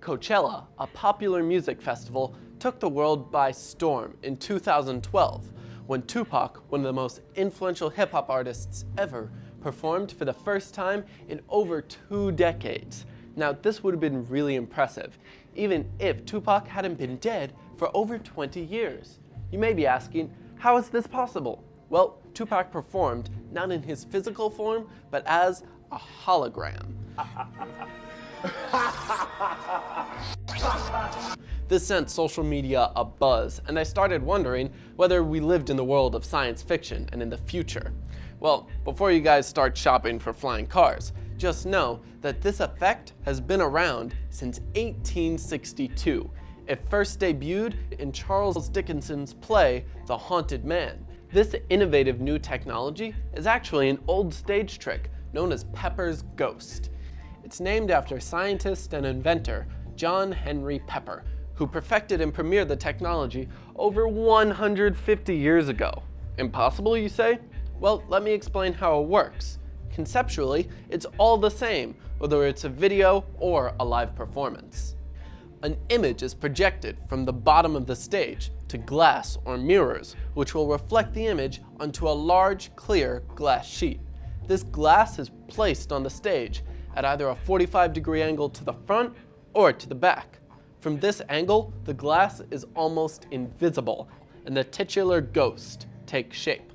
Coachella, a popular music festival, took the world by storm in 2012 when Tupac, one of the most influential hip-hop artists ever, performed for the first time in over two decades. Now, this would have been really impressive, even if Tupac hadn't been dead for over 20 years. You may be asking, how is this possible? Well, Tupac performed not in his physical form, but as a hologram. This sent social media a buzz, and I started wondering whether we lived in the world of science fiction and in the future. Well, before you guys start shopping for flying cars, just know that this effect has been around since 1862. It first debuted in Charles Dickens's play, The Haunted Man. This innovative new technology is actually an old stage trick known as Pepper's Ghost. It's named after scientist and inventor John Henry Pepper, who perfected and premiered the technology over 150 years ago. Impossible, you say? Well, let me explain how it works. Conceptually, it's all the same, whether it's a video or a live performance. An image is projected from the bottom of the stage to glass or mirrors, which will reflect the image onto a large, clear glass sheet. This glass is placed on the stage at either a 45 degree angle to the front or to the back. From this angle, the glass is almost invisible and the titular ghost takes shape.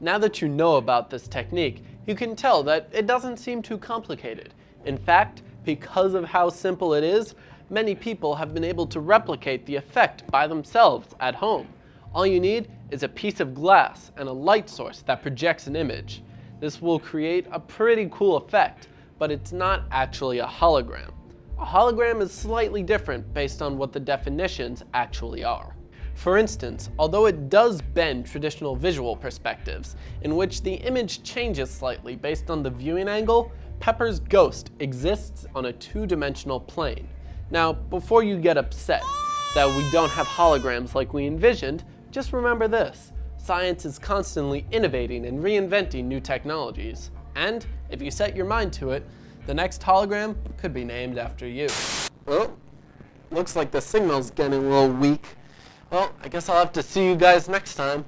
Now that you know about this technique, you can tell that it doesn't seem too complicated. In fact, because of how simple it is, many people have been able to replicate the effect by themselves at home. All you need is a piece of glass and a light source that projects an image. This will create a pretty cool effect, but it's not actually a hologram. A hologram is slightly different based on what the definitions actually are. For instance, although it does bend traditional visual perspectives, in which the image changes slightly based on the viewing angle, Pepper's ghost exists on a two-dimensional plane. Now, before you get upset that we don't have holograms like we envisioned, just remember this. Science is constantly innovating and reinventing new technologies. And if you set your mind to it, the next hologram could be named after you. Oh, looks like the signal's getting a little weak. Well, I guess I'll have to see you guys next time.